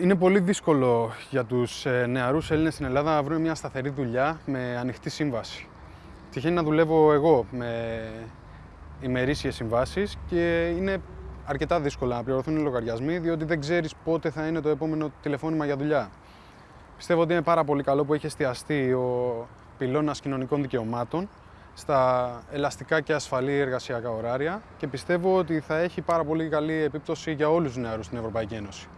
Είναι πολύ δύσκολο για τους ε, νεαρούς Έλληνες στην Ελλάδα να βρουν μια σταθερή δουλειά με ανοιχτή σύμβαση. Τυχαίνει να δουλεύω εγώ με ημερήσιες συμβάσεις και είναι αρκετά δύσκολα να πληρωθούν οι λογαριασμοί διότι δεν ξέρεις πότε θα είναι το επόμενο τηλεφώνημα για δουλειά. Πιστεύω ότι είναι πάρα πολύ καλό που έχει εστιαστεί ο πυλώνας κοινωνικών δικαιωμάτων στα ελαστικά και ασφαλή εργασιακά ωράρια και πιστεύω ότι θα έχει πάρα πολύ καλή επίπτωση για όλους τους νεαρούς στην Ευρωπαϊκή Ένωση.